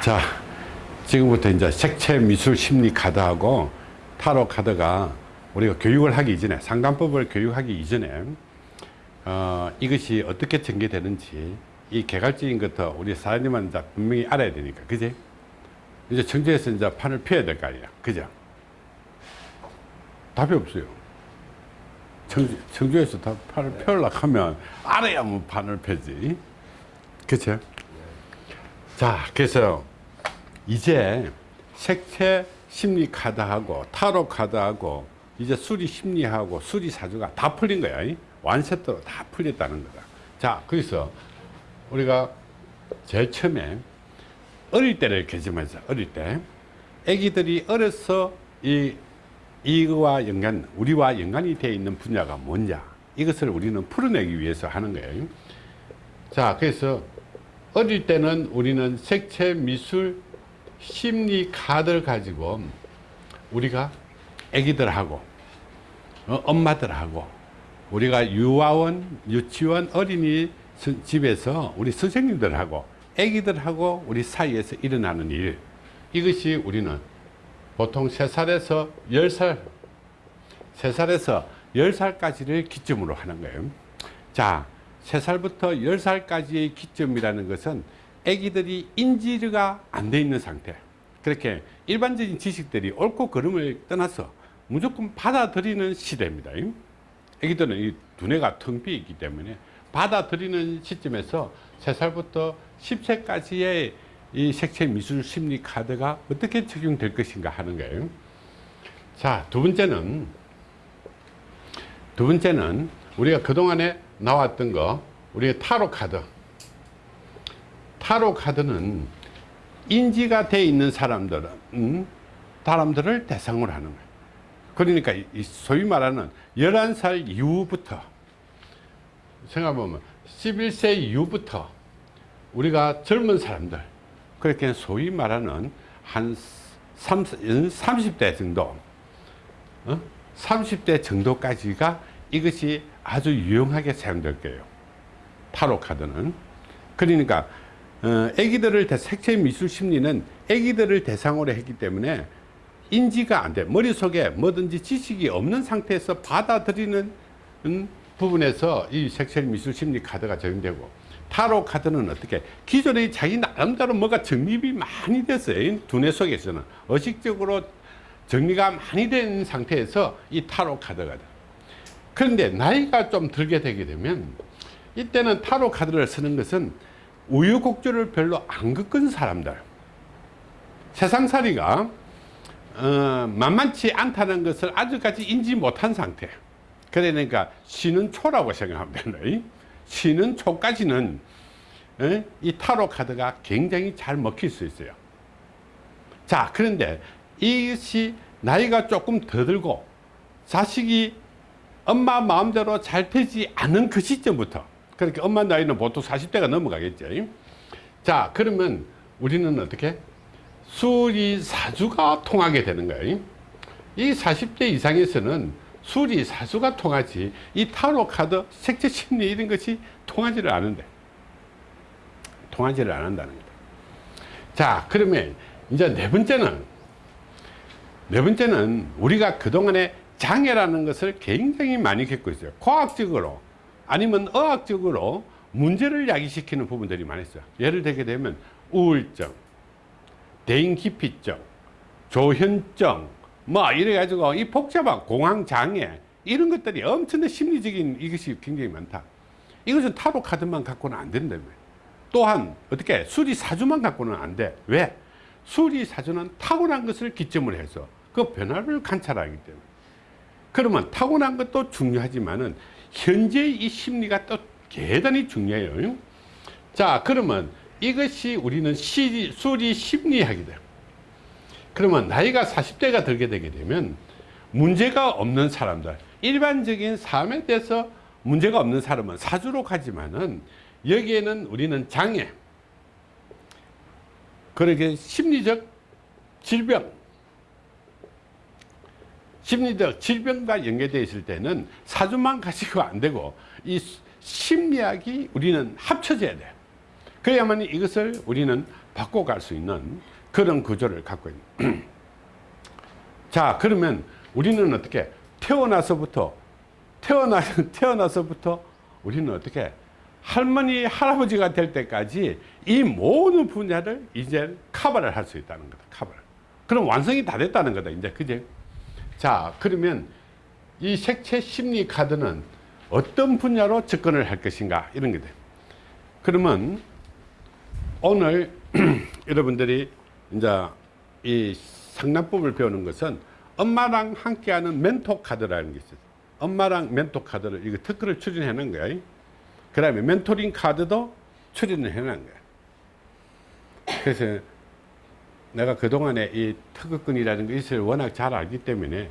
자, 지금부터 이제 색채 미술 심리 카드하고 타로 카드가 우리가 교육을 하기 이전에 상담법을 교육하기 이전에 어, 이것이 어떻게 전개되는지 이 개괄적인 것도 우리 사장님은 이제 분명히 알아야 되니까 그지? 이제 청주에서 이제 판을 펴야 될 거 아니야 그죠? 답이 없어요 청주, 청주에서 다 판을 펴려고 하면 알아야 뭐 판을 펴지 그쵸? 자 그래서 이제 색채 심리 카드하고 타로 카드하고 이제 수리 심리하고 수리 사주가 다 풀린 거야. 완세트로 다 풀렸다는 거다. 자 그래서 우리가 제일 처음에 어릴 때를 개념하자 어릴 때 애기들이 어려서 이 이거와 연관 우리와 연관이 되어 있는 분야가 뭐냐? 이것을 우리는 풀어내기 위해서 하는 거예요. 자 그래서 어릴 때는 우리는 색채 미술 심리 카드를 가지고 우리가 애기들하고 어, 엄마들하고 우리가 유아원 유치원 어린이 집에서 우리 선생님들하고 애기들하고 우리 사이에서 일어나는 일. 이것이 우리는 보통 3살에서 10살 3살에서 10살까지를 기점으로 하는 거예요. 자 3살부터 10살까지의 기점이라는 것은 애기들이 인지가 안 돼 있는 상태. 그렇게 일반적인 지식들이 옳고 그름을 떠나서 무조건 받아들이는 시대입니다. 애기들은 이 두뇌가 텅 비어 있기 때문에 받아들이는 시점에서 3살부터 10세까지의 이 색채 미술 심리 카드가 어떻게 적용될 것인가 하는 거예요. 자 두 번째는 두 번째는 우리가 그동안에 나왔던 거 우리가 타로 카드 타로 카드는 인지가 돼 있는 사람들은 음, 사람들을 대상으로 하는 거예요. 그러니까 소위 말하는 11살 이후부터 생각해보면 11세 이후부터 우리가 젊은 사람들 그렇게 소위 말하는 한 30, 대 정도 어? 30대 정도까지가 이것이 아주 유용하게 사용될 거예요. 타로 카드는. 그러니까 어, 애기들을 색채 미술 심리는 애기들을 대상으로 했기 때문에 인지가 안 돼. 머릿속에 뭐든지 지식이 없는 상태에서 받아들이는 음, 부분에서 이 색채 미술 심리 카드가 적용되고 타로 카드는 어떻게 기존에 자기 나름대로 뭐가 정립이 많이 됐어요. 두뇌 속에서는 의식적으로 정리가 많이 된 상태에서 이 타로 카드가 돼. 그런데 나이가 좀 들게 되게 되면 이때는 타로 카드를 쓰는 것은 우유곡절을 별로 안 겪은 사람들. 세상살이가 어, 만만치 않다는 것을 아직까지 인지 못한 상태. 그러니까 쉬는 초라고 생각하면 되는 쉬는 초까지는 에? 이 타로 카드가 굉장히 잘 먹힐 수 있어요. 자 그런데 이것이 나이가 조금 더 들고 자식이 엄마 마음대로 잘 되지 않은 그 시점부터 그렇게 엄마 나이는 보통 40대가 넘어가겠죠. 자 그러면 우리는 어떻게? 수리사주가 통하게 되는 거예요 이 40대 이상에서는 수리사주가 통하지 이 타로 카드 색채 심리 이런 것이 통하지를 않은데. 통하지를 않는다는 거다. 자 그러면 이제 네 번째는 네 번째는 우리가 그동안에 장애라는 것을 굉장히 많이 겪고 있어요. 과학적으로 아니면 의학적으로 문제를 야기시키는 부분들이 많이 있어요 예를 들게 되면 우울증 대인기피증, 조현증, 뭐 이래 가지고 이 복잡한 공황장애 이런 것들이 엄청난 심리적인 이것이 굉장히 많다. 이것은 타로 카드만 갖고는 안 된다며. 또한 어떻게 수리사주만 갖고는 안 돼. 왜? 수리사주는 타고난 것을 기점으로 해서 그 변화를 관찰하기 때문에. 그러면 타고난 것도 중요하지만은 현재의 이 심리가 또 대단히 중요해요. 자, 그러면 이것이 우리는 시, 수리 심리학이다. 그러면 나이가 40대가 들게 되게 되면 문제가 없는 사람들 일반적인 삶에 대해서 문제가 없는 사람은 사주로 가지만은 여기에는 우리는 장애 그러게 심리적 질병 심리적 질병과 연계되어 있을 때는 사주만 가지고 안 되고 이 심리학이 우리는 합쳐져야 돼요. 그래야만 이것을 우리는 바꿔갈 수 있는 그런 구조를 갖고 있는 자 그러면 우리는 어떻게 태어나서부터 태어나, 태어나서부터 우리는 어떻게 할머니 할아버지가 될 때까지 이 모든 분야를 이제 커버를 할 수 있다는 거다 커버 그럼 완성이 다 됐다는 거다 이제. 그제 자 그러면 이 색채 심리 카드는 어떤 분야로 접근을 할 것인가 이런 게 돼. 그러면 오늘 여러분들이 이제 이 상담법을 배우는 것은 엄마랑 함께하는 멘토 카드라는 게 있어요. 엄마랑 멘토 카드를 이거 특허를 추진해 놓은 거야. 그 다음에 멘토링 카드도 추진을 해 놓은 거야. 그래서 내가 그동안에 이 특허권이라는 것을 워낙 잘 알기 때문에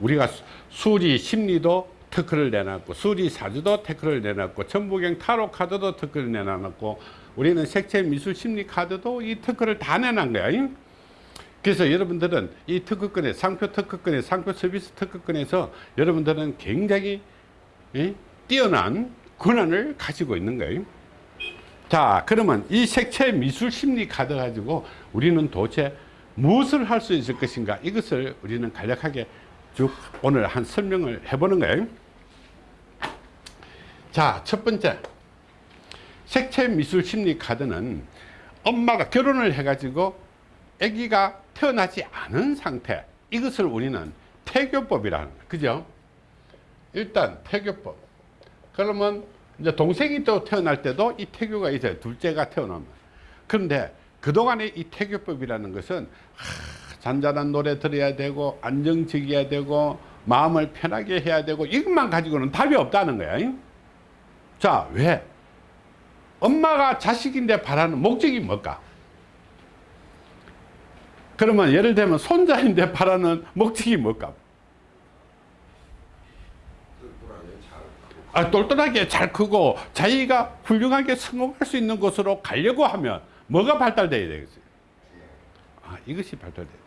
우리가 수- 수리 심리도 특허를 내놨고 수리 사주도 특허를 내놨고 천부경 타로 카드도 특허를 내놨고 우리는 색채 미술 심리 카드도 이 특허를 다 내놓은 거야. 잉? 그래서 여러분들은 이 특허권에 상표 특허권에 상표 서비스 특허권에서 여러분들은 굉장히 예? 뛰어난 권한을 가지고 있는 거예요. 자 그러면 이 색채 미술 심리 카드 가지고 우리는 도대체 무엇을 할 수 있을 것인가 이것을 우리는 간략하게 쭉 오늘 한 설명을 해보는 거예요. 자첫 번째 색채 미술 심리 카드는 엄마가 결혼을 해 가지고 아기가 태어나지 않은 상태 이것을 우리는 태교법이라는. 그죠? 일단 태교법 그러면 이제 동생이 또 태어날 때도 이 태교가 있어요. 둘째가 태어나면. 그런데 그동안의 이 태교법이라는 것은 하, 잔잔한 노래 들어야 되고 안정적이어야 되고 마음을 편하게 해야 되고 이것만 가지고는 답이 없다는 거야. 잉? 자, 왜? 엄마가 자식인데 바라는 목적이 뭘까? 그러면 예를 들면 손자인데 바라는 목적이 뭘까? 아, 똘똘하게 잘 크고 자기가 훌륭하게 성공할 수 있는 곳으로 가려고 하면 뭐가 발달돼야 되겠어요? 아, 이것이 발달돼야 돼.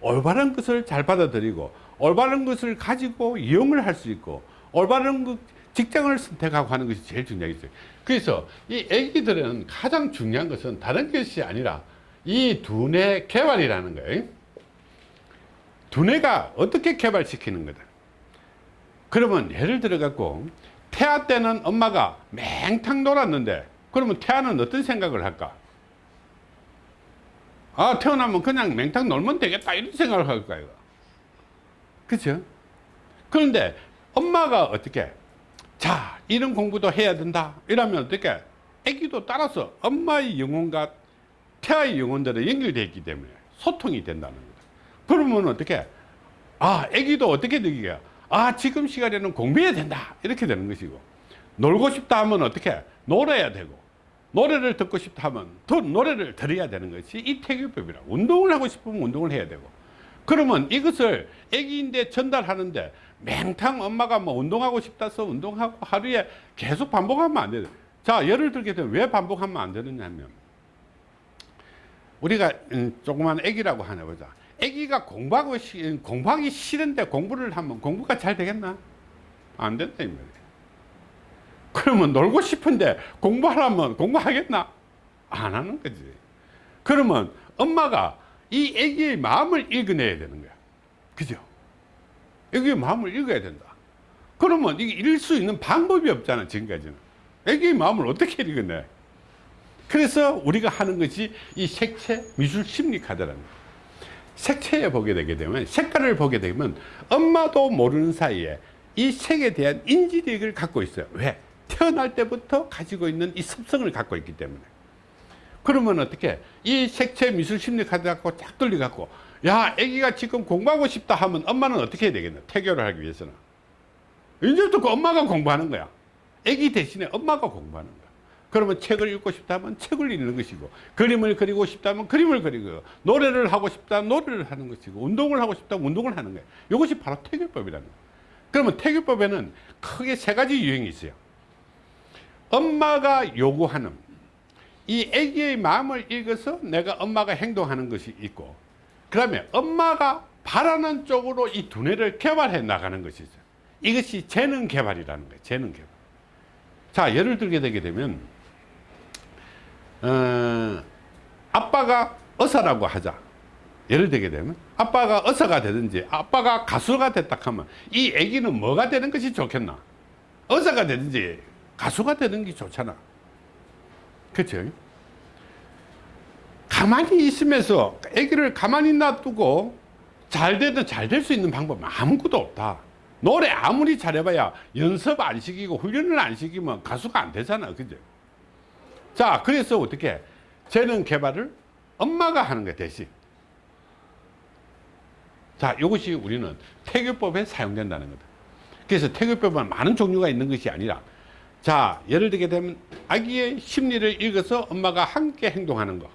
올바른 것을 잘 받아들이고 올바른 것을 가지고 이용을 할 수 있고 올바른 그 직장을 선택하고 하는 것이 제일 중요하겠어요. 그래서 이 애기들은 가장 중요한 것은 다른 것이 아니라 이 두뇌 개발이라는 거예요. 두뇌가 어떻게 개발시키는 거다. 그러면 예를 들어 갖고 태아 때는 엄마가 맹탕 놀았는데 그러면 태아는 어떤 생각을 할까? 아 태어나면 그냥 맹탕 놀면 되겠다 이런 생각을 할 거예요. 그렇죠? 그런데 엄마가 어떻게 자 이런 공부도 해야 된다 이러면 어떻게 아기도 따라서 엄마의 영혼과 태아의 영혼들은 연결되어 있기 때문에 소통이 된다는 거다. 그러면 어떻게 아 아기도 어떻게 느끼게 아 지금 시간에는 공부해야 된다. 이렇게 되는 것이고. 놀고 싶다 하면 어떻게? 놀아야 되고. 노래를 듣고 싶다 하면 더 노래를 들어야 되는 것이 이 태교법이라 운동을 하고 싶으면 운동을 해야 되고. 그러면 이것을 아기인데 전달하는데 맹탕 엄마가 뭐 운동하고 싶다서 운동하고 하루에 계속 반복하면 안 돼요 자 예를 들게 되면 왜 반복하면 안 되느냐면 우리가 음, 조그만 아기라고 하나 보자 아기가 공부하고 시- 공부하기 싫은데 공부를 하면 공부가 잘 되겠나? 안 된다 이 말이에요 그러면 놀고 싶은데 공부하라면 공부하겠나? 안 하는 거지. 그러면 엄마가 이 아기의 마음을 읽어내야 되는 거야. 그죠? 아기의 마음을 읽어야 된다. 그러면 이게 읽을 수 있는 방법이 없잖아 지금까지는. 아기의 마음을 어떻게 읽어내? 그래서 우리가 하는 것이 이 색채 미술 심리 카드라는 거예요 색채에 보게 되게 되면 색깔을 보게 되면 엄마도 모르는 사이에 이 색에 대한 인지력을 갖고 있어요. 왜? 태어날 때부터 가지고 있는 이 습성을 갖고 있기 때문에. 그러면 어떻게? 이 색채 미술 심리 카드 갖고 쫙 돌려 갖고 야 애기가 지금 공부하고 싶다 하면 엄마는 어떻게 해야 되겠나? 태교를 하기 위해서는. 이제부터 그 엄마가 공부하는 거야. 애기 대신에 엄마가 공부하는 거야 그러면 책을 읽고 싶다면 책을 읽는 것이고 그림을 그리고 싶다면 그림을 그리고 노래를 하고 싶다면 노래를 하는 것이고 운동을 하고 싶다면 운동을 하는 거예요. 이것이 바로 태교법이라는 거예요. 그러면 태교법에는 크게 세 가지 유형이 있어요. 엄마가 요구하는 이 아기의 마음을 읽어서 내가 엄마가 행동하는 것이 있고 그 다음에 엄마가 바라는 쪽으로 이 두뇌를 개발해 나가는 것이 있어요. 이것이 재능 개발이라는 거예요. 재능 개발. 자 예를 들게 되게 되면 어, 아빠가 어사라고 하자. 예를 들게 되면 아빠가 어사가 되든지 아빠가 가수가 됐다 하면 이 애기는 뭐가 되는 것이 좋겠나? 어사가 되든지 가수가 되는 게 좋잖아. 그렇죠? 가만히 있으면서 애기를 가만히 놔두고 잘 되든 잘 될 수 있는 방법은 아무것도 없다. 노래 아무리 잘해봐야 연습 안 시키고 훈련을 안 시키면 가수가 안 되잖아. 그죠? 자, 그래서 어떻게 재능 개발을 엄마가 하는 거야, 대신. 자, 이것이 우리는 태교법에 사용된다는 거다. 그래서 태교법은 많은 종류가 있는 것이 아니라 자, 예를 들게 되면 아기의 심리를 읽어서 엄마가 함께 행동하는 거.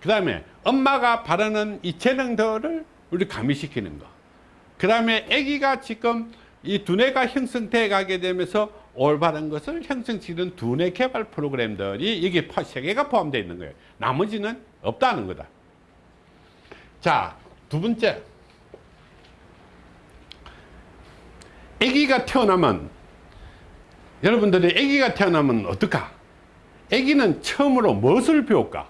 그 다음에 엄마가 바라는 이 재능들을 우리 가미시키는 거. 그 다음에 아기가 지금 이 두뇌가 형성돼 가게 되면서 올바른 것을 형성시키는 두뇌 개발 프로그램들이 여기 세 개가 포함되어 있는 거예요. 나머지는 없다는 거다. 자, 두 번째. 아기가 태어나면 여러분들이 아기가 태어나면 어떨까? 아기는 처음으로 무엇을 배울까?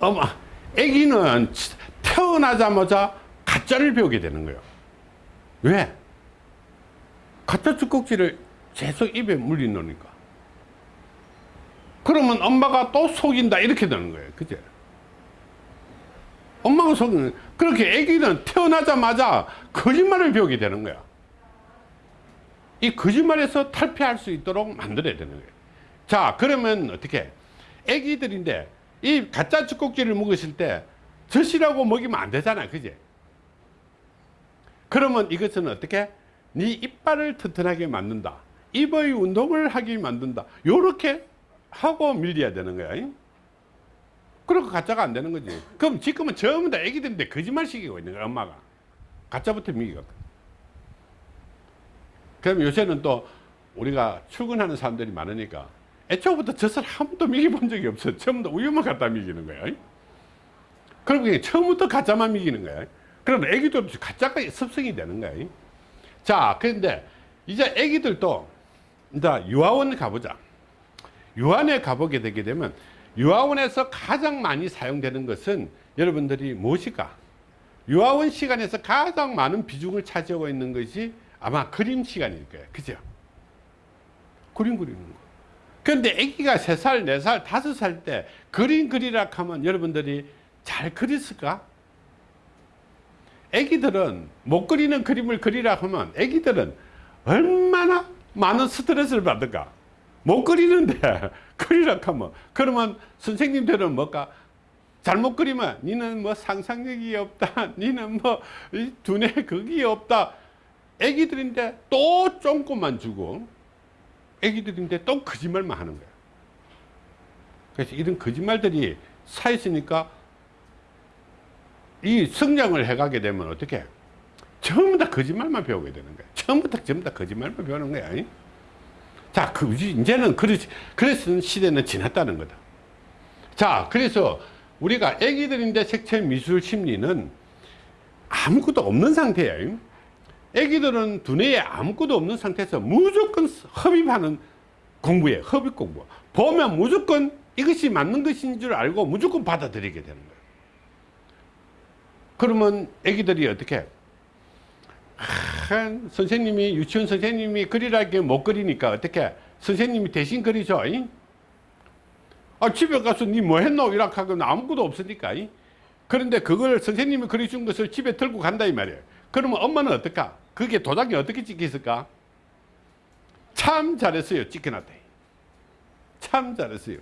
어머, 아기는 태어나자마자 가짜를 배우게 되는 거예요. 왜? 가짜 젖꼭지를 계속 입에 물리 놓으니까. 그러면 엄마가 또 속인다 이렇게 되는 거예요. 그죠? 엄마가 속이는 그렇게 아기는 태어나자마자 거짓말을 배우게 되는 거야. 이 거짓말에서 탈피할 수 있도록 만들어야 되는 거예요. 자, 그러면 어떻게? 아기들인데 이 가짜 젖꼭지를 먹었을 때 젖이라고 먹이면 안 되잖아. 그지? 그러면 이것은 어떻게? 네 이빨을 튼튼하게 만든다. 입의 운동을 하게 만든다. 요렇게 하고 밀려야 되는 거야. 그러고 가짜가 안 되는 거지. 그럼 지금은 전부 다 애기들인데 거짓말 시키고 있는 거야, 엄마가. 가짜부터 미기가. 그럼 요새는 또 우리가 출근하는 사람들이 많으니까 애초부터 젖을 한 번도 미기본 적이 없어. 처음부터 우유만 갖다 미기는 거야. 그럼 그게 처음부터 가짜만 미기는 거야. 그럼 애기도 가짜가 습성이 되는 거야. 자, 그런데 이제 애기들도 이제 유아원 가보자. 유아원에 가보게 되게 되면 유아원에서 가장 많이 사용되는 것은 여러분들이 무엇일까? 유아원 시간에서 가장 많은 비중을 차지하고 있는 것이 아마 그림 시간일 거예요. 그죠? 그림 그리는 거. 그런데 아기가 3살, 4살, 5살 때 그림 그리라 하면 여러분들이 잘 그렸을까? 아기들은 못 그리는 그림을 그리라 하면 아기들은 얼마나 많은 스트레스를 받을까? 못 그리는데 그리라 하면 그러면 선생님들은 뭘까? 잘못 그리면 니는 뭐 상상력이 없다. 니는 뭐 두뇌 극이 없다. 애기들인데 또 쫑꼬만 주고 애기들인데 또 거짓말만 하는 거야. 그래서 이런 거짓말들이 쌓였으니까 이 성장을 해가게 되면 어떻게 전부 다 거짓말만 배우게 되는 거야. 처음부터 전부 다 거짓말만 배우는 거야. 자, 그, 이제는 그렇지. 그래서 시대는 지났다는 거다. 자, 그래서 우리가 애기들인데 색채 미술 심리는 아무것도 없는 상태예요. 애기들은 두뇌에 아무것도 없는 상태에서 무조건 흡입하는 공부에 흡입 공부. 보면 무조건 이것이 맞는 것인 줄 알고 무조건 받아들이게 되는 거예요. 그러면 애기들이 어떻게? 아, 선생님이 유치원 선생님이 그리라게 못 그리니까 어떻게? 선생님이 대신 그리죠. 이? 아, 집에 가서 니 뭐 했노? 이렇게 하고 아무것도 없으니까. 이? 그런데 그걸 선생님이 그려준 것을 집에 들고 간다 이 말이에요. 그러면 엄마는 어떨까? 그게 도장이 어떻게 찍혔을까? 참 잘했어요. 찍혀놨다. 참 잘했어요.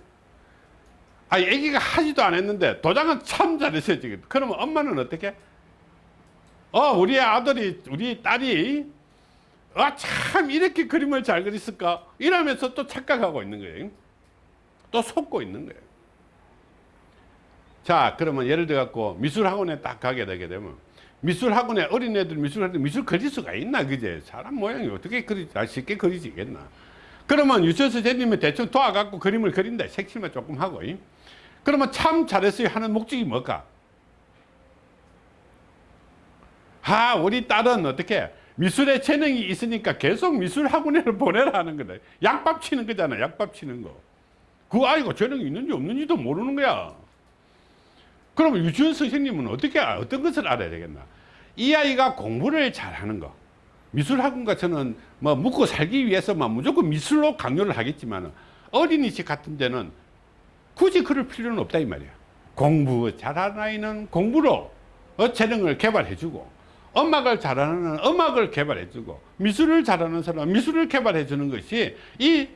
아, 애기가 하지도 않았는데 도장은 참 잘했어요. 지금. 그러면 엄마는 어떻게? 어, 우리 아들이, 우리 딸이, 아, 참, 이렇게 그림을 잘 그렸을까? 이러면서 또 착각하고 있는 거예요. 또 속고 있는 거예요. 자, 그러면 예를 들어 갖고 미술학원에 딱 가게 되게 되면 미술학원에 어린애들 미술학원 미술 그릴 수가 있나, 그제? 사람 모양이 어떻게 그리, 아, 쉽게 그리지겠나? 그러면 유치원 선생님이 대충 도와갖고 그림을 그린다. 색칠만 조금 하고. 이? 그러면 참 잘했어요 하는 목적이 뭘까? 아, 우리 딸은 어떻게 미술에 재능이 있으니까 계속 미술 학원에를 보내라 하는 거다. 약밥 치는 거잖아. 약밥 치는 거. 그 아이가 재능이 있는지 없는지도 모르는 거야. 그러면 유치원 선생님은 어떻게 알- 어떤 것을 알아야 되겠나? 이 아이가 공부를 잘하는 거. 미술 학원 가서는 뭐 묵고 살기 위해서만 무조건 미술로 강요를 하겠지만 어린이집 같은 데는 굳이 그럴 필요는 없다 이 말이야. 공부 잘하는 아이는 공부로 어, 재능을 개발해주고 음악을 잘하는 음악을 개발해주고 미술을 잘하는 사람은 미술을 개발해주는 것이 이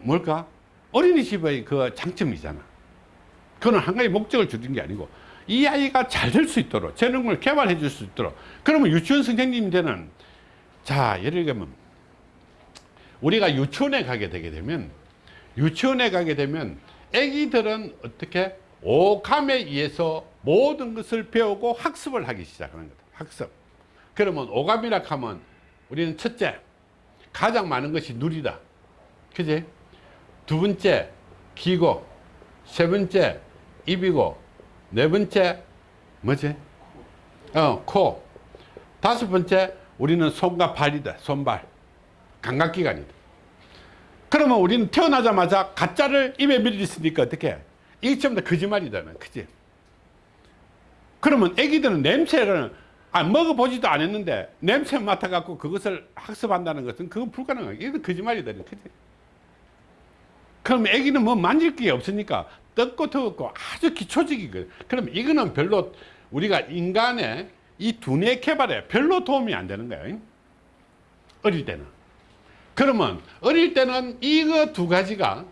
뭘까 어린이집의 그 장점이잖아. 그건 한 가지 목적을 주는 게 아니고 이 아이가 잘 될 수 있도록 재능을 개발해 줄 수 있도록 그러면 유치원 선생님들은 자 예를 들면 우리가 유치원에 가게 되게 되면 유치원에 가게 되면 아기들은 어떻게 오감에 의해서 모든 것을 배우고 학습을 하기 시작하는 거다. 학습. 그러면 오감이라 하면 우리는 첫째 가장 많은 것이 누리다. 그지? 두 번째 귀고. 세 번째 입이고. 네 번째 뭐지? 어코. 다섯 번째 우리는 손과 발이다. 손발. 감각기관이다 그러면 우리는 태어나자마자 가짜를 입에 밀리으니까? 어떻게? 이게 전부 다 거짓말이다 그지? 그러면 애기들은 냄새를 아, 먹어보지도 않았는데 냄새 맡아갖고 그것을 학습한다는 것은 그건 불가능해 이건 거짓말이다 그지? 그럼 애기는 뭐 만질 게 없으니까 뜯고 더웠고 아주 기초적이거든 그럼 이거는 별로 우리가 인간의 이 두뇌 개발에 별로 도움이 안 되는 거예요 어릴 때는 그러면 어릴 때는 이거 두 가지가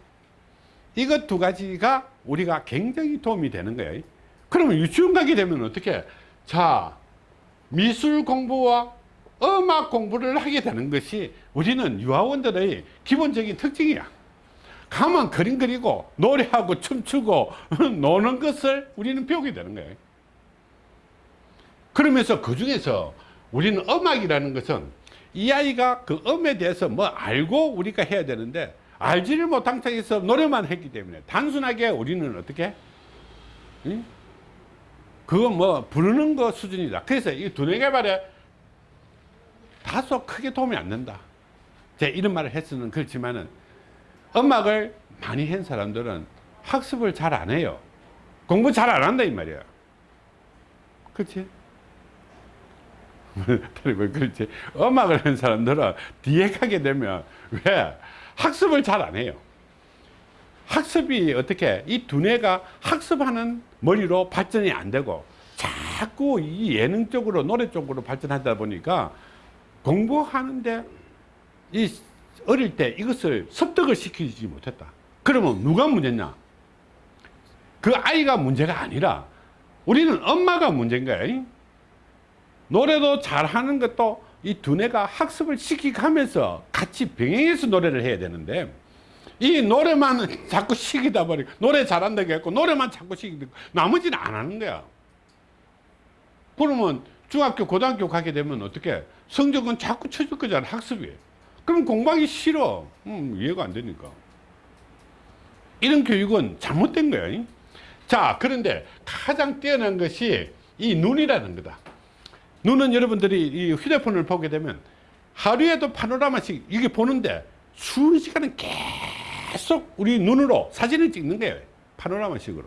이거 두 가지가 우리가 굉장히 도움이 되는 거예요. 그러면 유치원 가게 되면 어떻게? 자 미술 공부와 음악 공부를 하게 되는 것이 우리는 유아원들의 기본적인 특징이야. 가만 그림 그리고 노래하고 춤추고 노는 것을 우리는 배우게 되는 거예요. 그러면서 그 중에서 우리는 음악이라는 것은 이 아이가 그 음에 대해서 뭐 알고 우리가 해야 되는데 알지를 못한 상태에서 노래만 했기 때문에 단순하게 우리는 어떻게? 응? 그거 뭐 부르는 거 수준이다. 그래서 이 두뇌 개발에 다소 크게 도움이 안 된다. 제 이런 말을 했으면 그렇지만은 음악을 많이 한 사람들은 학습을 잘 안 해요. 공부 잘 안 한다 이 말이야 그렇지 그리고 그렇지 음악을 한 사람들은 뒤에 가게 되면 왜 학습을 잘 안 해요? 학습이 어떻게 이 두뇌가 학습하는 머리로 발전이 안 되고 자꾸 이 예능 쪽으로 노래 쪽으로 발전하다 보니까 공부하는데 이 어릴 때 이것을 습득을 시키지 못했다. 그러면 누가 문제냐? 그 아이가 문제가 아니라 우리는 엄마가 문제인 거야 노래도 잘하는 것도 이 두뇌가 학습을 시키면서 같이 병행해서 노래를 해야 되는데 이 노래만 자꾸 시키다 보니까 노래 잘한다고 했고 노래만 자꾸 시키고 나머지는 안 하는 거야. 그러면 중학교 고등학교 가게 되면 어떻게? 성적은 자꾸 쳐줄 거잖아 학습이. 그럼 공부하기 싫어. 음, 이해가 안 되니까. 이런 교육은 잘못된 거야. 자 그런데 가장 뛰어난 것이 이 눈이라는 거다 눈은 여러분들이 이 휴대폰을 보게 되면 하루에도 파노라마씩 이게 보는데 수시간은 계속 우리 눈으로 사진을 찍는 거예요 파노라마식으로.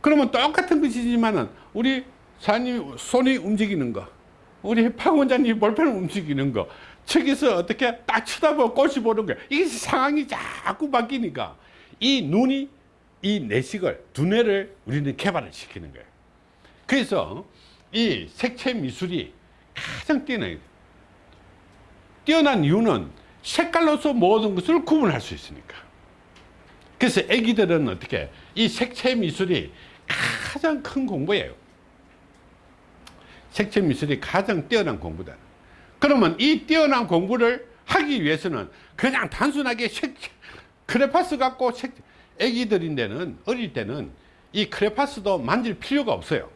그러면 똑같은 것이지만은 우리 사장님 손이 움직이는 거 우리 박 원장님 볼펜을 움직이는 거 저기서 어떻게 딱 쳐다보고 꽃이 보는 거야 이게 상황이 자꾸 바뀌니까 이 눈이 이 내식을 두뇌를 우리는 개발을 시키는 거예요. 그래서 이 색채 미술이 가장 뛰어나요. 뛰어난 이유는 색깔로서 모든 것을 구분할 수 있으니까. 그래서 애기들은 어떻게 이 색채 미술이 가장 큰 공부예요. 색채 미술이 가장 뛰어난 공부다. 그러면 이 뛰어난 공부를 하기 위해서는 그냥 단순하게 색, 크레파스 갖고 색, 애기들인 데는 어릴 때는 이 크레파스도 만질 필요가 없어요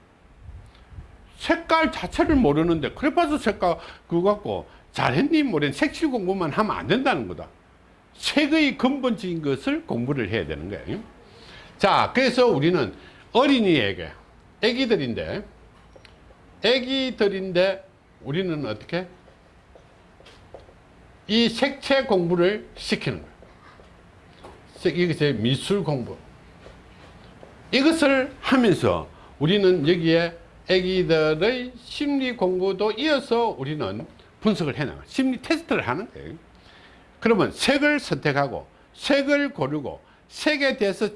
색깔 자체를 모르는데 크레파스 색깔 그거 갖고 잘했니? 모르는 색칠 공부만 하면 안 된다는 거다. 색의 근본적인 것을 공부를 해야 되는 거예요 자 그래서 우리는 어린이에게 애기들인데 애기들인데 우리는 어떻게? 이 색채 공부를 시키는 거예요 이것이 미술 공부. 이것을 하면서 우리는 여기에 애기들의 심리 공부도 이어서 우리는 분석을 해나가 심리 테스트를 하는 거예요. 그러면 색을 선택하고 색을 고르고 색에 대해서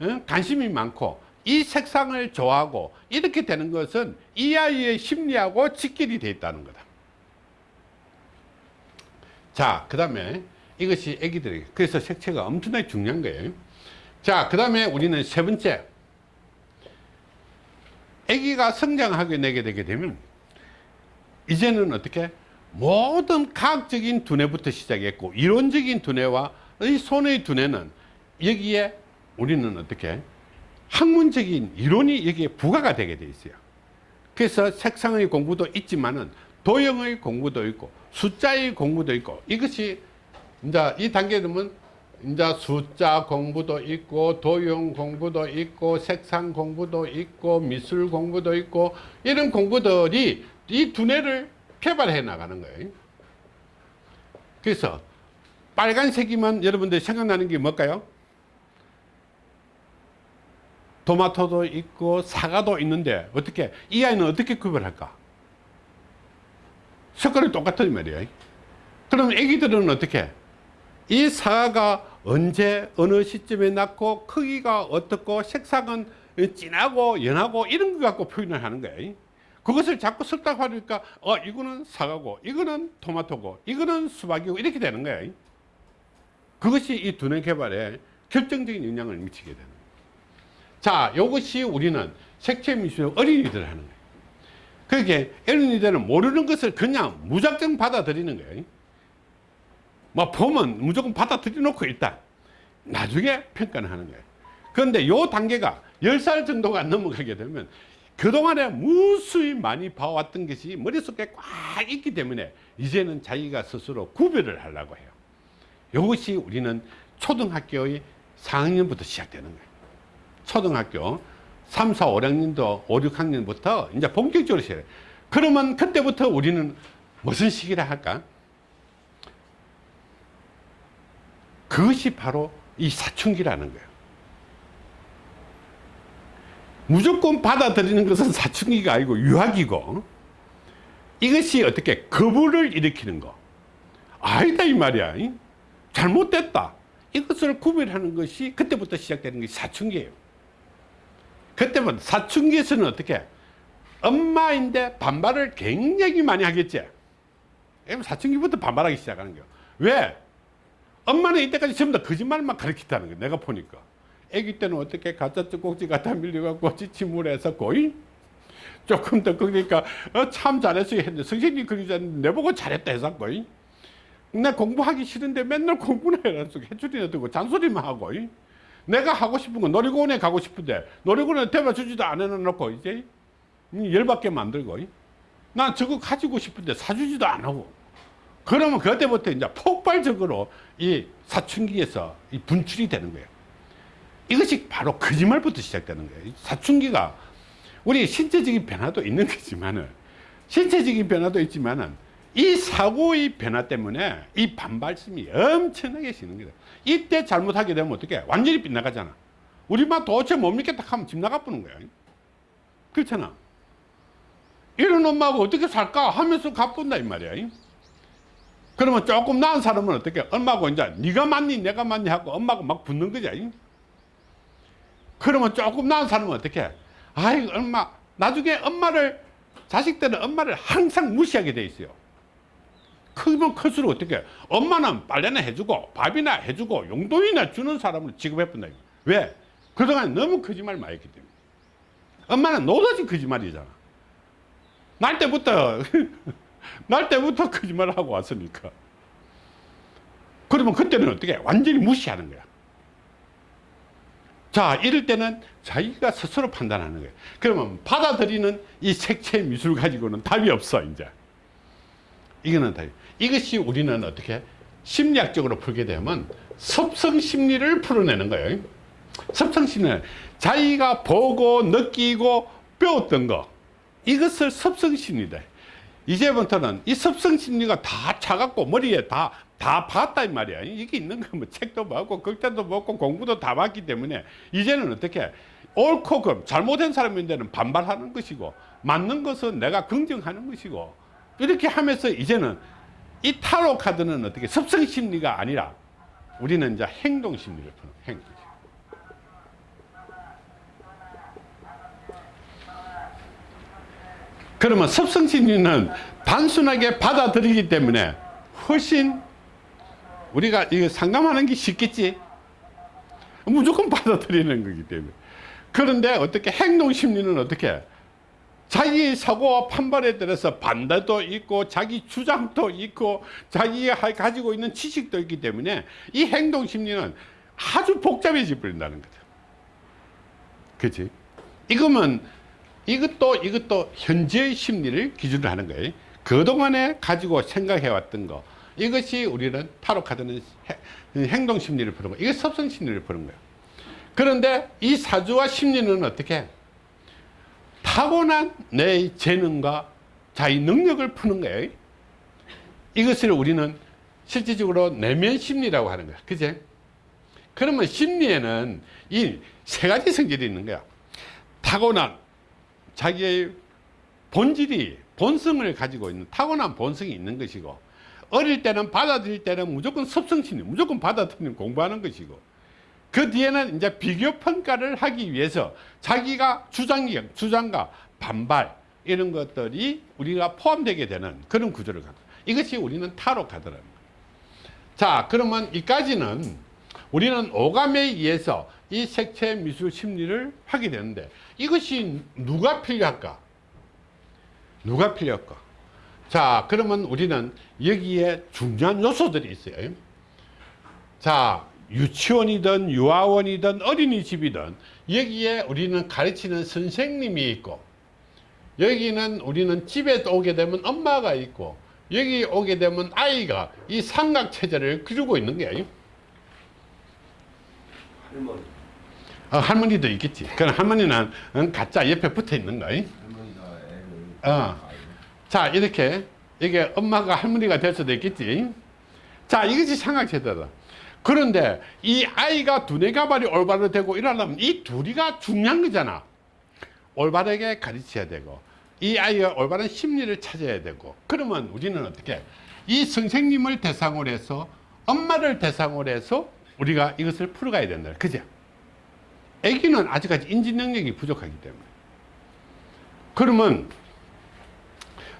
어, 관심이 많고 이 색상을 좋아하고 이렇게 되는 것은 이 아이의 심리하고 직결이 되어 있다는 거다. 자, 그 다음에 이것이 애기들에게 그래서 색채가 엄청나게 중요한 거예요. 자, 그 다음에 우리는 세 번째 아기가 성장하게 내게 되게 되면 이제는 어떻게? 모든 과학적인 두뇌부터 시작했고 이론적인 두뇌와 이 손의 두뇌는 여기에 우리는 어떻게? 학문적인 이론이 여기에 부과가 되게 돼 있어요. 그래서 색상의 공부도 있지만은 도형의 공부도 있고 숫자의 공부도 있고 이것이 이제 이 단계에 되면 이제 숫자 공부도 있고 도형 공부도 있고 색상 공부도 있고 미술 공부도 있고 이런 공부들이 이 두뇌를 개발해 나가는 거예요. 그래서 빨간색이면 여러분들 생각나는 게 뭘까요? 토마토도 있고 사과도 있는데 어떻게 이 아이는 어떻게 구별할까? 색깔이 똑같은 말이에요. 그럼 애기들은 어떻게? 이 사과가 언제 어느 시점에 났고 크기가 어떻고 색상은 진하고 연하고 이런 거 갖고 표현을 하는 거예요 그것을 자꾸 설득하니까 어 이거는 사과고 이거는 토마토고 이거는 수박이고 이렇게 되는 거예요 그것이 이 두뇌 개발에 결정적인 영향을 미치게 되는 거예요 자 이것이 우리는 색채 미술 어린이들 하는 거예요 그렇게 어린이들은 모르는 것을 그냥 무작정 받아들이는 거예요 뭐 보면 무조건 받아들여 놓고 일단 나중에 평가를 하는 거예요. 그런데 요 단계가 10살 정도가 넘어가게 되면 그동안에 무수히 많이 봐왔던 것이 머릿속에 꽉 있기 때문에 이제는 자기가 스스로 구별을 하려고 해요. 이것이 우리는 초등학교의 4학년부터 시작되는 거예요. 초등학교 3, 4, 5학년도 5, 6학년부터 이제 본격적으로 시작해요. 그러면 그때부터 우리는 무슨 시기라 할까 그것이 바로 이 사춘기라는 거예요. 무조건 받아들이는 것은 사춘기가 아니고 유학이고 이것이 어떻게 거부를 일으키는 거. 아니다 이 말이야. 잘못됐다. 이것을 구별하는 것이 그때부터 시작되는 것이 사춘기예요. 그때부터 사춘기에서는 어떻게 엄마인데 반발을 굉장히 많이 하겠지. 사춘기부터 반발하기 시작하는 거예요. 왜? 엄마는 이때까지 전부 다 거짓말만 가르쳤다는 거예요 내가 보니까 아기 때는 어떻게 가짜 찌꼭지 갖다 밀려갖고 지침물해서 거의 조금 더 그러니까 어, 참 잘했어 했는데 선생님 그러자 내보고 잘했다 해서 거의 내 공부하기 싫은데 맨날 공부나 해라 해줄이나 듣고 잔소리만 하고 이. 내가 하고 싶은 거 놀이공원에 가고 싶은데 놀이공원에 대봐 주지도 안 해놓고 이제 열받게 만들고 이. 난 저거 가지고 싶은데 사주지도 안 하고 그러면 그때부터 이제 폭발적으로 이 사춘기에서 이 분출이 되는 거예요. 이것이 바로 거짓말부터 시작되는 거예요. 사춘기가 우리 신체적인 변화도 있는 거지만은 신체적인 변화도 있지만은 이 사고의 변화 때문에 이 반발심이 엄청나게 시는 거예요. 이때 잘못하게 되면 어떻게 완전히 빗나가잖아. 우리 막 도대체 못 믿겠다 하면 집 나가보는 거야 그렇잖아. 이런 엄마하고 어떻게 살까 하면서 가뿐다 이 말이야 그러면 조금 나은 사람은 어떻게 엄마하고 이제 네가 맞니 내가 맞니 하고 엄마하고 막 붙는 거지. 그러면 조금 나은 사람은 어떻게 아이 엄마 나중에 엄마를 자식들은 엄마를 항상 무시하게 돼 있어요. 크면 클수록 어떻게 엄마는 빨래나 해주고 밥이나 해주고 용돈이나 주는 사람을 취급해본다. 왜? 그동안 너무 거짓말 많이 했기 때문에. 엄마는 노다지 거짓말이잖아. 날 때부터 날 때부터 거짓말을 하고 왔으니까. 그러면 그때는 어떻게 완전히 무시하는 거야? 자 이럴 때는 자기가 스스로 판단하는 거예요. 그러면 받아들이는 이 색채 미술 가지고는 답이 없어 이제. 이거는 답이. 이것이 우리는 어떻게 심리학적으로 풀게 되면 섭성 심리를 풀어내는 거예요. 섭성 심리 자기가 보고 느끼고 배웠던 거. 이것을 섭성 심리다 이제부터는 이 섭성 심리가 다 차갖고 머리에 다다이 말이야. 이게 있는 거뭐 책도 봤고 극단도 봤고 공부도 다 봤기 때문에 이제는 어떻게 옳고 금 잘못된 사람인데는 반발하는 것이고 맞는 것은 내가 긍정하는 것이고 이렇게 하면서 이제는 이 타로 카드는 어떻게 습성 심리가 아니라 우리는 이제 행동 심리를 푸는 행동 심리. 그러면 습성 심리는 단순하게 받아들이기 때문에 훨씬 우리가 이거 상담하는 게 쉽겠지. 무조건 받아들이는 거기 때문에. 그런데 어떻게 행동 심리는 어떻게? 자기 사고와 판단에 따라서 반대도 있고 자기 주장도 있고 자기가 가지고 있는 지식도 있기 때문에 이 행동 심리는 아주 복잡해져 버린다는 거죠. 그치? 이거면 이것도 이것도 현재의 심리를 기준으로 하는 거예요. 그동안에 가지고 생각해 왔던 거. 이것이 우리는 타로 카드는 해- 행동 심리를 거. 이게 섭성 심리를 푸는 거예요. 그런데 이 사주와 심리는 어떻게? 타고난 내 재능과 자기 능력을 푸는 거예요. 이것을 우리는 실질적으로 내면 심리라고 하는 거야 그제? 그러면 심리에는 이 세 가지 성질이 있는 거야. 타고난 자기의 본질이 본성을 가지고 있는 타고난 본성이 있는 것이고 어릴 때는 받아들일 때는 무조건 섭성심리 무조건 받아들이는 공부하는 것이고 그 뒤에는 이제 비교 평가를 하기 위해서 자기가 주장력 주장과 반발 이런 것들이 우리가 포함되게 되는 그런 구조를 갖고 이것이 우리는 타로 카드라는 거예요. 자 그러면 이까지는 우리는 오감에 의해서 이 색채 미술 심리를 하게 되는데 이것이 누가 필요할까? 누가 필요할까? 자 그러면 우리는 여기에 중요한 요소들이 있어요. 자 유치원이든 유아원이든 어린이집이든 여기에 우리는 가르치는 선생님이 있고 여기는 우리는 집에 오게 되면 엄마가 있고 여기 오게 되면 아이가 이 삼각체제를 그리고 있는 거예요. 할머니 어, 할머니도 있겠지. 그럼 할머니는 응, 가짜 옆에 붙어 있는 애를 어. 자 이렇게. 이게 엄마가 할머니가 될 수도 있겠지. 자 이것이 삼각체제다. 그런데 이 아이가 두뇌 가발이 올바로 되고 이러려면 이 둘이가 중요한 거잖아. 올바르게 가르쳐야 되고 이 아이가 올바른 심리를 찾아야 되고 그러면 우리는 어떻게? 이 선생님을 대상으로 해서 엄마를 대상으로 해서 우리가 이것을 풀어가야 된다. 그죠 아기는 아직까지 인지 능력이 부족하기 때문에. 그러면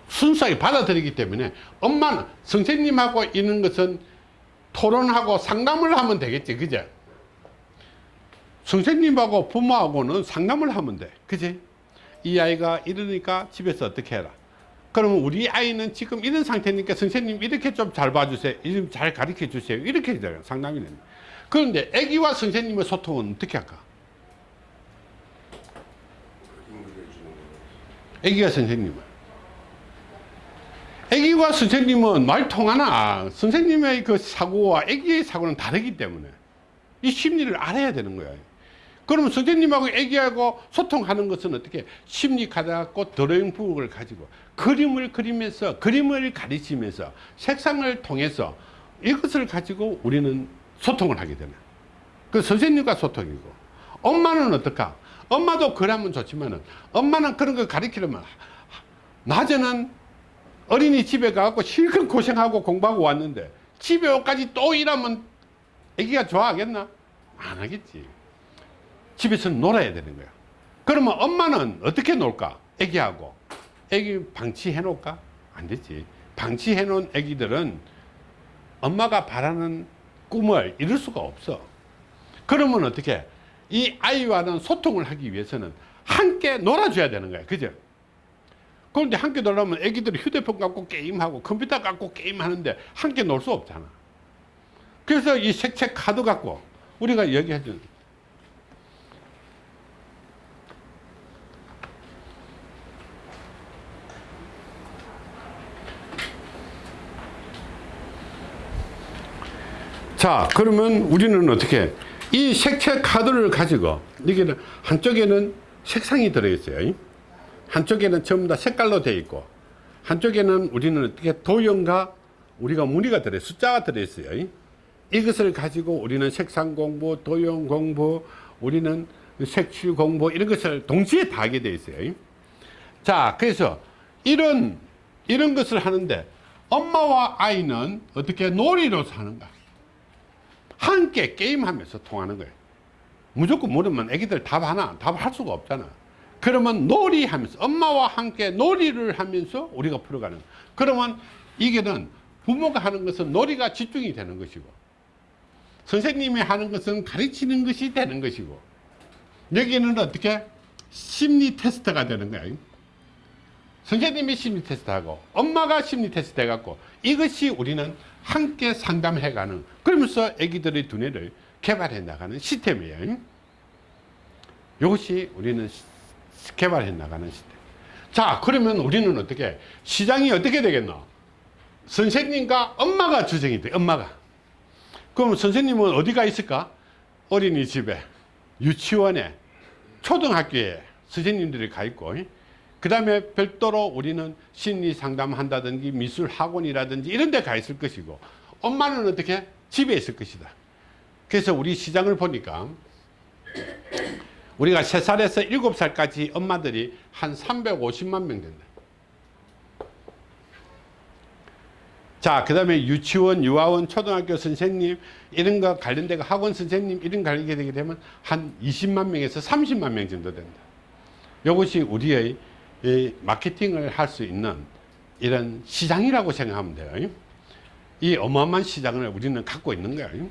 순수하게 받아들이기 때문에 엄마는 선생님하고 있는 것은 토론하고 상담을 하면 되겠지 그죠 선생님하고 부모하고는 상담을 하면 돼 그지 이 아이가 이러니까 집에서 어떻게 해라? 그러면 우리 아이는 지금 이런 상태니까 선생님 이렇게 좀 잘 봐주세요. 이좀 잘 가르쳐 주세요. 이렇게 상담이 됩니다 그런데 아기와 선생님의 소통은 어떻게 할까 힘을 주는 거 아기가 선생님은. 아기와 선생님은 말 통하나? 선생님의 그 사고와 아기의 사고는 다르기 때문에 이 심리를 알아야 되는 거야. 그러면 선생님하고 아기하고 소통하는 것은 어떻게? 심리 가져갖고 드로잉 북을 가지고 그림을 그리면서 그림을 가르치면서 색상을 통해서 이것을 가지고 우리는 소통을 하게 되는. 그 선생님과 소통이고. 엄마는 어떨까 엄마도 그러면 좋지만은 엄마는 그런 거 가르치려면 낮에는 어린이 집에 가고 실컷 고생하고 공부하고 왔는데 집에 오까지 또 일하면 애기가 좋아하겠나? 안 하겠지. 집에서 놀아야 되는 거야. 그러면 엄마는 어떻게 놀까? 애기하고. 애기 방치해 놓을까? 안 되지. 방치해 놓은 애기들은 엄마가 바라는 꿈을 이룰 수가 없어. 그러면 어떻게? 이 아이와는 소통을 하기 위해서는 함께 놀아줘야 되는 거야. 그죠? 그런데 함께 놀려면 애기들이 휴대폰 갖고 게임하고 컴퓨터 갖고 게임하는데 함께 놀 수 없잖아. 그래서 이 색채 카드 갖고 우리가 얘기해 준 자, 그러면 우리는 어떻게 이 색채 카드를 가지고 여기는 한쪽에는 색상이 들어있어요. 한쪽에는 전부 다 색깔로 되어 있고 한쪽에는 우리는 어떻게 도형과 우리가 무늬가 들어 숫자가 들어있어요. 이것을 가지고 우리는 색상 공부, 도형 공부, 우리는 색칠 공부 이런 것을 동시에 다 하게 돼 있어요. 자, 그래서 이런 이런 것을 하는데 엄마와 아이는 어떻게 놀이로서 하는가? 함께 게임하면서 통하는 거예요. 무조건 물으면 애기들 답 하나 답할 수가 없잖아. 그러면 놀이하면서 엄마와 함께 놀이를 하면서 우리가 풀어가는. 거예요. 그러면 이게는 부모가 하는 것은 놀이가 집중이 되는 것이고 선생님이 하는 것은 가르치는 것이 되는 것이고 여기는 어떻게 심리 테스트가 되는 거예요. 선생님이 심리 테스트 하고 엄마가 심리 테스트 해갖고 이것이 우리는 함께 상담해가는 그러면서 애기들의 두뇌를 개발해 나가는 시스템이에요. 이것이 우리는 시- 개발해 나가는 시스템. 자, 그러면 우리는 어떻게 시장이 어떻게 되겠노? 선생님과 엄마가 주정이 돼. 엄마가. 그럼 선생님은 어디가 있을까? 어린이집에, 유치원에, 초등학교에 선생님들이 가 있고 그 다음에 별도로 우리는 심리 상담한다든지 미술 학원이라든지 이런 데 가 있을 것이고 엄마는 어떻게? 집에 있을 것이다. 그래서 우리 시장을 보니까 우리가 3살에서 7살까지 엄마들이 한 350만 명 된다. 자, 그 다음에 유치원, 유아원, 초등학교 선생님, 이런 거 관련된 거 학원 선생님, 이런 거 관련되게 되게 되면 한 20만 명에서 30만 명 정도 된다. 이것이 우리의 이 마케팅을 할 수 있는 이런 시장이라고 생각하면 돼요. 이 어마어마한 시장을 우리는 갖고 있는 거예요.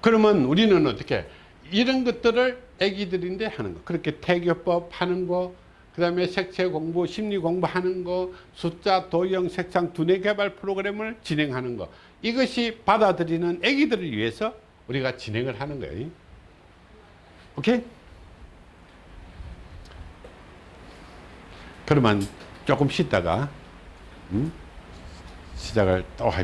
그러면 우리는 어떻게 이런 것들을 애기들인데 하는 거 그렇게 태교법 하는 거 그 다음에 색채 공부 심리 공부 하는 거 숫자 도형 색상 두뇌 개발 프로그램을 진행하는 거 이것이 받아들이는 애기들을 위해서 우리가 진행을 하는 거예요 오케이 그러면 조금 쉬다가 음? 시작을 또 할.